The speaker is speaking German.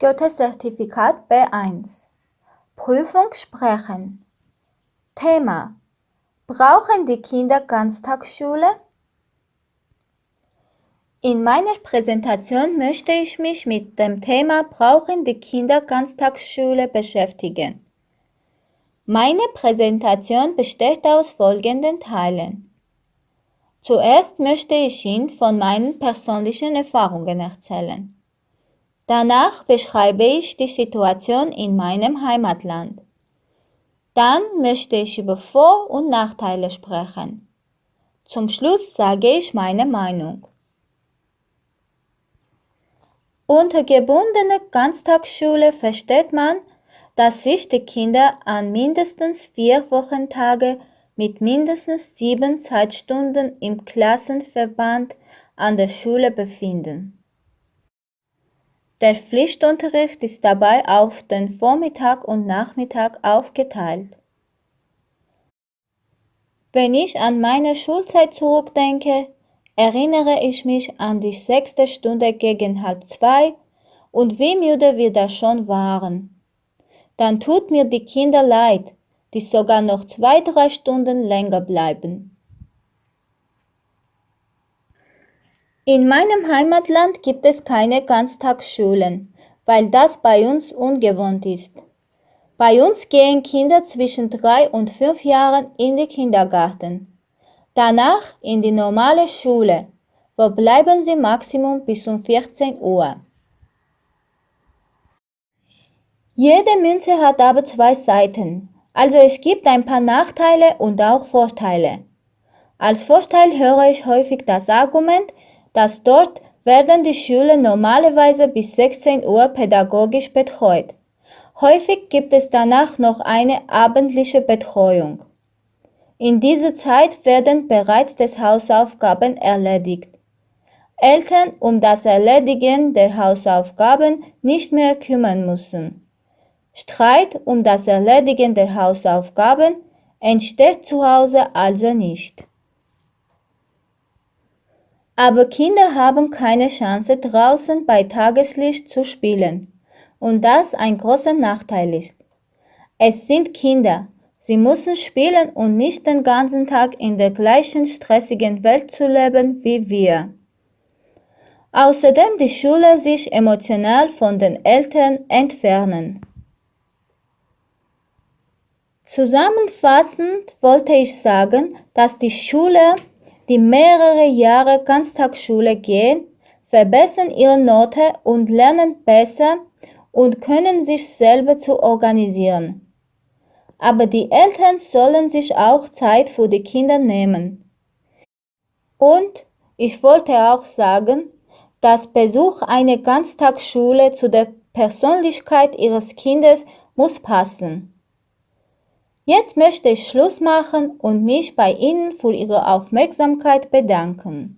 Goethe-Zertifikat B1 Prüfung sprechen Thema Brauchen die Kinder Ganztagsschule? In meiner Präsentation möchte ich mich mit dem Thema Brauchen die Kinder Ganztagsschule beschäftigen. Meine Präsentation besteht aus folgenden Teilen. Zuerst möchte ich Ihnen von meinen persönlichen Erfahrungen erzählen. Danach beschreibe ich die Situation in meinem Heimatland. Dann möchte ich über Vor- und Nachteile sprechen. Zum Schluss sage ich meine Meinung. Unter gebundener Ganztagsschule versteht man, dass sich die Kinder an mindestens vier Wochentage mit mindestens sieben Zeitstunden im Klassenverband an der Schule befinden. Der Pflichtunterricht ist dabei auf den Vormittag und Nachmittag aufgeteilt. Wenn ich an meine Schulzeit zurückdenke, erinnere ich mich an die sechste Stunde gegen halb zwei und wie müde wir da schon waren. Dann tut mir die Kinder leid, die sogar noch zwei, drei Stunden länger bleiben. In meinem Heimatland gibt es keine Ganztagsschulen, weil das bei uns ungewohnt ist. Bei uns gehen Kinder zwischen drei und fünf Jahren in den Kindergarten. Danach in die normale Schule, wo bleiben sie Maximum bis um 14 Uhr. Jede Münze hat aber zwei Seiten, also es gibt ein paar Nachteile und auch Vorteile. Als Vorteil höre ich häufig das Argument, dass dort werden die Schüler normalerweise bis 16 Uhr pädagogisch betreut. Häufig gibt es danach noch eine abendliche Betreuung. In dieser Zeit werden bereits des Hausaufgaben erledigt. Eltern um das Erledigen der Hausaufgaben nicht mehr kümmern müssen. Streit um das Erledigen der Hausaufgaben entsteht zu Hause also nicht. Aber Kinder haben keine Chance draußen bei Tageslicht zu spielen und das ein großer Nachteil ist. Es sind Kinder, Sie müssen spielen und nicht den ganzen Tag in der gleichen stressigen Welt zu leben wie wir. Außerdem die Schule sich emotional von den Eltern entfernen. Zusammenfassend wollte ich sagen, dass die Schüler, die mehrere Jahre Ganztagsschule gehen, verbessern ihre Note und lernen besser und können sich selber zu organisieren aber die Eltern sollen sich auch Zeit für die Kinder nehmen. Und ich wollte auch sagen, dass Besuch einer Ganztagsschule zu der Persönlichkeit ihres Kindes muss passen. Jetzt möchte ich Schluss machen und mich bei Ihnen für Ihre Aufmerksamkeit bedanken.